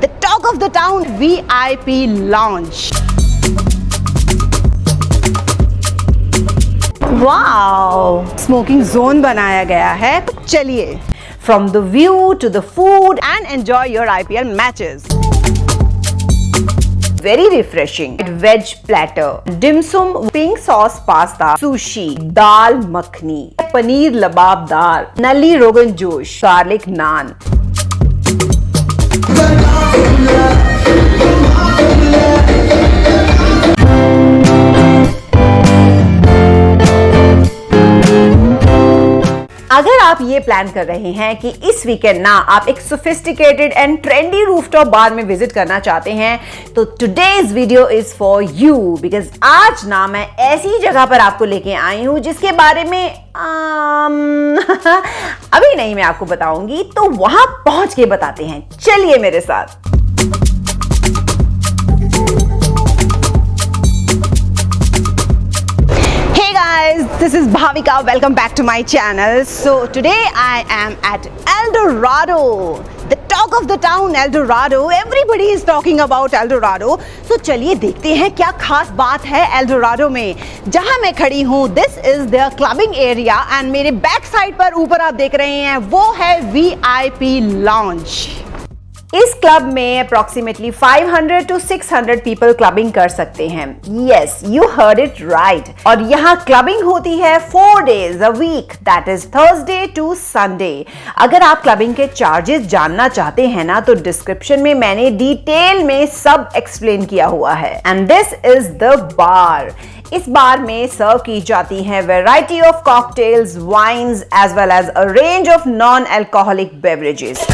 the talk of the town VIP lounge. Wow smoking zone बनाया गया है चलिए from the view to the food and enjoy your IPL matches very refreshing veg platter dim sum pink sauce pasta sushi dal makhni paneer labab dal nali rogan josh garlic naan love, love. अगर आप ये plan कर रहे हैं कि इस weekend ना आप एक sophisticated and trendy rooftop bar में विज़िट करना चाहते हैं तो today's video is for you because आज ना मैं ऐसी जगह पर आपको लेके आई हूँ जिसके बारे में आम, अभी नहीं मैं आपको बताऊँगी तो वहाँ पहुँच के बताते हैं। चलिए मेरे साथ। Guys this is Bhavika welcome back to my channel so today I am at El Dorado the talk of the town El Dorado everybody is talking about El Dorado so चलिए देखते हैं क्या खास बात है El Dorado में जहाँ मैं खड़ी हूँ this is the clubbing area and मेरे बैक साइड पर ऊपर आप देख रहे हैं वो है VIP lounge इस क्लब में अप्रोक्सीमेटली 500 टू 600 पीपल क्लबिंग कर सकते हैं। Yes you heard it right और यहाँ क्लबिंग होती है four days a week that is Thursday to Sunday अगर आप क्लबिंग के चार्जेस जानना चाहते हैं ना तो डिस्क्रिप्शन में मैंने डिटेल में सब एक्सप्लेन किया हुआ है। And this is the bar इस बार में सर्व की जाती है variety of cocktails wines as well as a range of non alcoholic beverages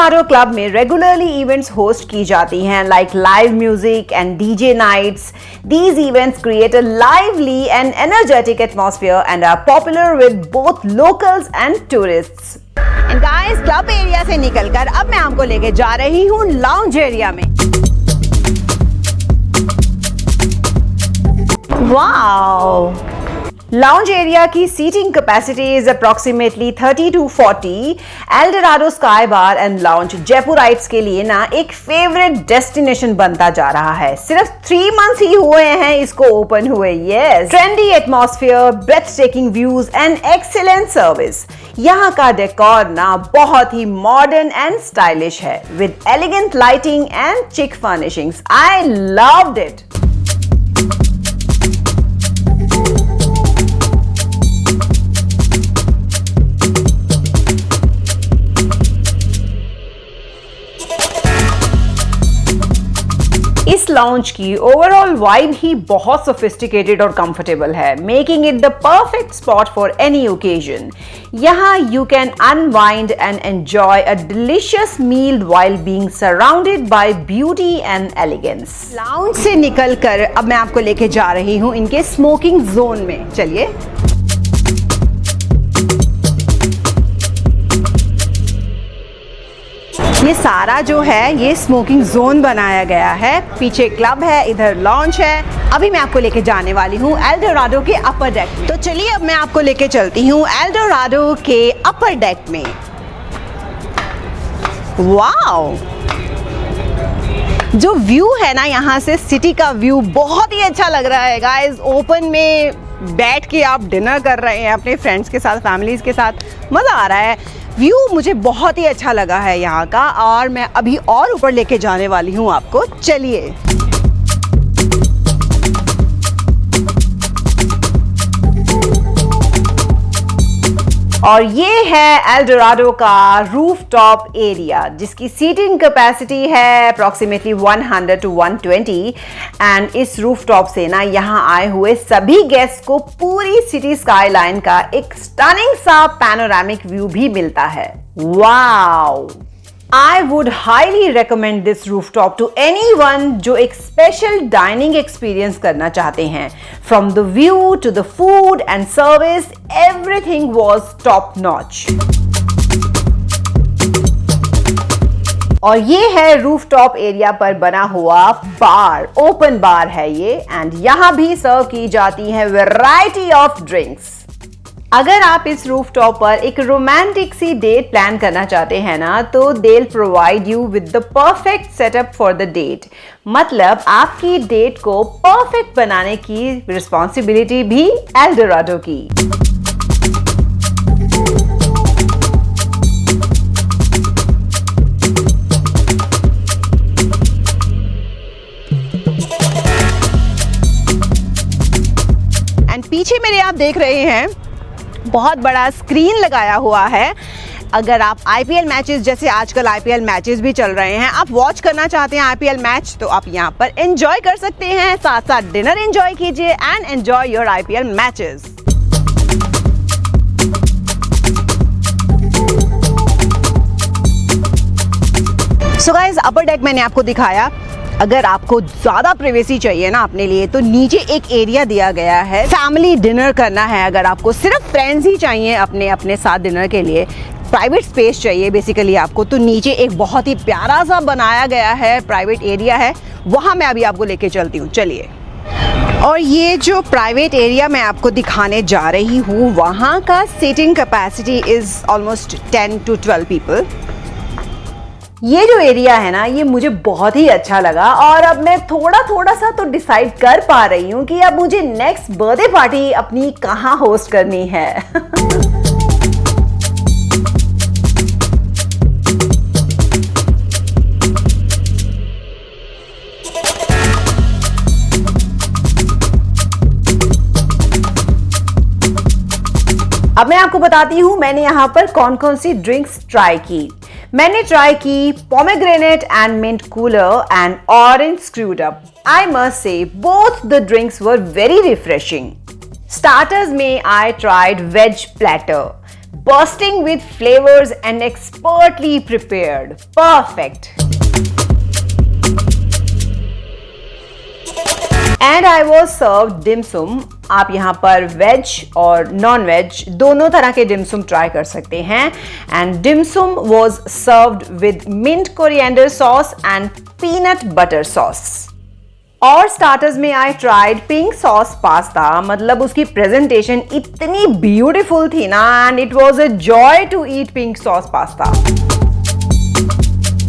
Eldorado club में रेगुलरली इवेंट्स होस्ट की जाती हैं like live music and DJ nights these events create a lively and energetic atmosphere and are popular with both locals and tourists and guys club area से निकलकर अब मैं आपको लेके जा रही हूँ लाउंज एरिया में। वाओ लाउंज एरिया की seating capacity is approximately 30 to 40 Eldorado sky bar and lounge Jaipurites के लिए ना एक फेवरेट डेस्टिनेशन बनता जा रहा है सिर्फ़ थ्री मंथ्स ही हुए हैं इसको ओपन हुए yes trendy atmosphere breathtaking views and excellent service यहाँ का डेकोर ना बहुत ही मॉडर्न एंड स्टाइलिश है with elegant lighting and chic furnishings I loved it lounge की ओवरऑल वाइब ही बहुत सोफिस्टिकेटेड और कंफर्टेबल है making it the perfect spot for any occasion यहाँ you can unwind and enjoy a delicious meal while being surrounded by beauty and elegance lounge से निकलकर अब मैं आपको लेके जा रही हूँ इनके स्मोकिंग जोन में। चलिए। ये सारा जो है, ये स्मोकिंग जोन बनाया गया है। पीछे क्लब है, इधर लॉन्च है। अभी मैं आपको लेके जाने वाली हूँ एल्डोराडो के अपर डेक तो चलिए, अब मैं आपको लेके चलती हूँ एल्डोराडो के अपर डेक में। वाओ जो व्यू है ना, यहाँ से सिटी का व्यू बहुत ही अच्छा लग रहा है गाइस ओपन में बैठ के आप डिनर कर रहे हैं, अपने फ्रेंड्स के साथ फैमिलीज़ के साथ। मज़ा आ रहा है। व्यू मुझे बहुत ही अच्छा लगा है यहाँ का और मैं अभी और ऊपर लेके जाने वाली हूँ आपको। चलिए। और ये है एल्डोराडो का रूफटॉप एरिया जिसकी सीटिंग कैपेसिटी है अप्रॉक्सीमेटली 100 टू 120 एंड इस रूफ टॉप से ना यहाँ आए हुए सभी गेस्ट को पूरी सिटी स्काईलाइन का एक स्टनिंग सा पैनोरामिक व्यू भी मिलता है। Wow I would highly recommend this rooftop to anyone जो एक special dining experience करना चाहते हैं From the view to the food and service, everything was top notch. और ये है रूफटॉप एरिया पर बना हुआ बार ओपन बार है ये एंड यहाँ भी सर्व की जाती है वेराइटी ऑफ़ ड्रिंक्स अगर आप इस रूफ टॉप पर एक रोमांटिक सी डेट प्लान करना चाहते हैं ना तो they provide you with the perfect setup for the date मतलब आपकी डेट को परफेक्ट बनाने की रिस्पॉन्सिबिलिटी भी एल्डोराडो की। पीछे मेरे आप देख रहे हैं बहुत बड़ा स्क्रीन लगाया हुआ है। अगर आप आईपीएल मैचेस जैसे आजकल आईपीएल मैचेस भी चल रहे हैं, आप वॉच करना चाहते हैं आईपीएल मैच तो आप यहाँ पर एंजॉय कर सकते हैं। साथ साथ डिनर एंजॉय कीजिए and enjoy your IPL matches so guys upper deck मैंने आपको दिखाया। अगर आपको ज़्यादा प्रिवेसी चाहिए ना अपने लिए तो नीचे एक एरिया दिया गया है। फैमिली डिनर करना है अगर आपको। सिर्फ़ फ्रेंड्स ही चाहिए अपने अपने साथ डिनर के लिए। प्राइवेट स्पेस चाहिए बेसिकली आपको। तो नीचे एक बहुत ही प्यारा सा बनाया गया है प्राइवेट एरिया है। वहाँ मैं अभी आपको लेके चलती हूँ। चलिए। और ये जो प्राइवेट एरिया मैं आपको दिखाने जा रही हूँ, वहाँ का seating capacity is almost ten to twelve people ये जो एरिया है ना, ये मुझे बहुत ही अच्छा लगा और अब मैं थोड़ा थोड़ा सा तो डिसाइड कर पा रही हूँ कि अब मुझे नेक्स्ट बर्थडे पार्टी अपनी कहाँ होस्ट करनी है। अब मैं आपको बताती हूँ मैंने यहाँ पर कौन कौन सी ड्रिंक्स ट्राई की। मैंने ट्राई की pomegranate and mint cooler and orange screwed up I must say both the drinks were very refreshing starters में I tried veg platter bursting with flavors and expertly prepared. Perfect. And I was serve dim sum आप यहाँ पर veg और non veg दोनों तरह के डिमसुम try कर सकते हैं। And dim sum was served with mint coriander sauce and peanut butter sauce और स्टार्टर्स में I tried pink sauce pasta मतलब उसकी प्रेजेंटेशन इतनी ब्यूटीफुल थी ना and it was a joy to eat pink sauce pasta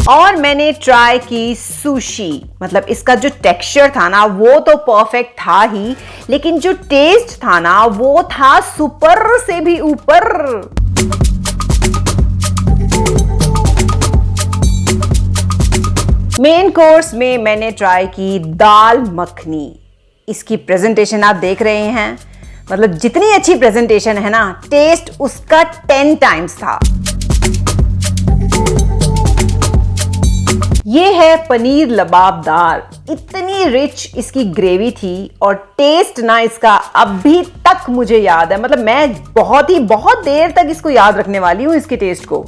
और मैंने try की सुशी मतलब इसका जो टेक्सचर था ना, वो तो परफेक्ट था ही, लेकिन जो टेस्ट था ना, वो था सुपर से भी ऊपर. मेन कोर्स में मैंने ट्राई की दाल मखनी. इसकी प्रेजेंटेशन आप देख रहे हैं. मतलब जितनी अच्छी प्रेजेंटेशन है ना टेस्ट उसका टेन टाइम्स था. ये है पनीर लबाबदार। इतनी रिच इसकी ग्रेवी थी और टेस्ट ना इसका अभी तक मुझे याद है। मतलब मैं बहुत ही, बहुत देर तक इसको याद रखने वाली हूँ, इसके टेस्ट को।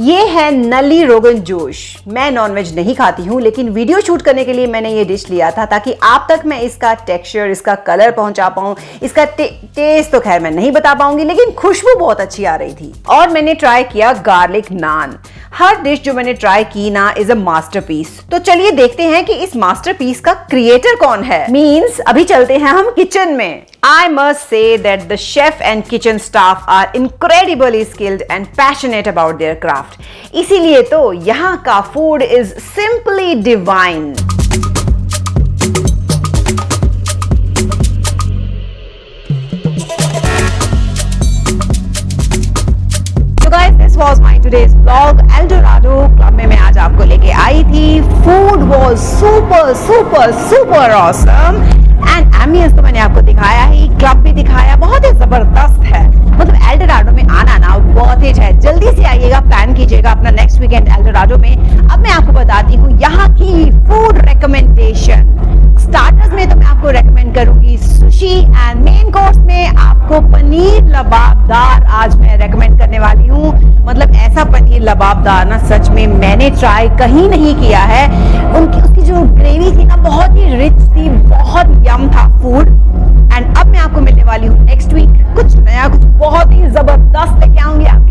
ये है नली रोगन जोश। मैं नॉनवेज नहीं खाती हूँ लेकिन वीडियो शूट करने के लिए मैंने ये डिश लिया था ताकि आप तक मैं इसका टेक्सचर इसका कलर पहुँचा पाऊँ। इसका टे, टेस्ट तो खैर मैं नहीं बता पाऊँगी लेकिन खुशबू बहुत अच्छी आ रही थी। और मैंने ट्राई किया गार्लिक नान हर डिश जो मैंने ट्राई की ना इज़ अ मास्टरपीस तो चलिए देखते हैं कि इस मास्टरपीस का क्रिएटर कौन है। मीन्स अभी चलते हैं हम किचन में। I must say that the chef and kitchen staff are incredibly skilled and passionate about their craft. इसीलिए तो यहाँ का divine. So guys, this was my today's vlog. Eldorado club में मैं आज आपको लेके आई थी. Food was super super super awesome. And ambience तो मैंने आपको दिखाया ही क्लब भी दिखाया बहुत ही ज़बरदस्त है मतलब एल्डोराडो बहुत ही है। जल्दी से आइएगा प्लान कीजिएगा अपना नेक्स्ट वीकेंड एल्डोराडो में। अब मैं आपको बताती हूँ, यहाँ की फ़ूड रिकमेंडेशन स्टार्टर्स में तो मैं आपको रेकमेंड करूँगी सुशी एंड मेन कोर्स में आपको पनीर लबाबदार आज मैं रेकमेंड करने वाली हूँ। मतलब ऐसा पनीर लबाबदार ना, सच में मैंने ट्राई कहीं नहीं किया है। उनकी, उसकी जो ग्रेवी थी ना, बहुत ही रिच थी, बहुत यम था फ़ूड एंड अब मैं आपको मिलने वाली हूँ नेक्स्ट वीक कुछ नया, कुछ बहुत ही ज़बरदस्त लेके आऊँगी आप